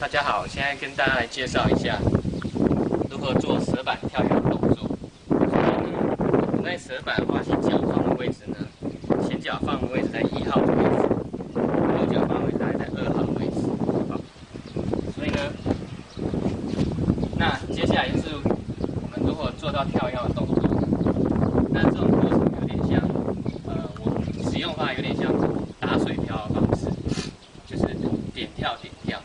大家好，现在跟大家来介绍一下如何做蛇板跳跃动作。等待蛇板滑行脚放的位置呢，前脚放的位置在一号的位置，后脚放的位置大概在二号的位置。好，所以呢，那接下来就是我们如何做到跳跃的动作。那这种过程有点像，呃，我使用的话有点像打水漂的方式，就是点跳点跳。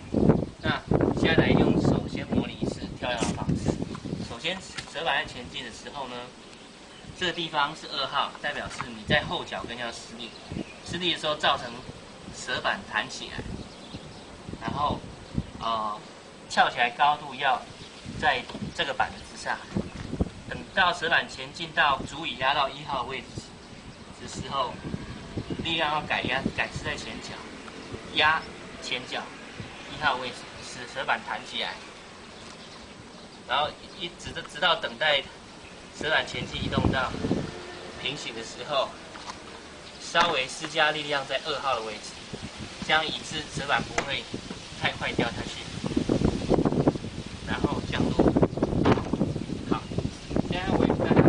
那现在来用手先模拟一次跳跃的方式。首先，蛇板在前进的时候呢，这个地方是二号，代表是你在后脚跟要施力，施力的时候造成蛇板弹起来，然后呃翘起来高度要在这个板子之上。等到蛇板前进到足以压到一号位置的时候，力量要改压改是在前脚，压前脚一号位置，使舌板弹起来然后一直的直到等待瓷板前期移动到平行的时候稍微施加力量在二号的位置这样以致纸板不会太快掉下去然后降落。好现在我应该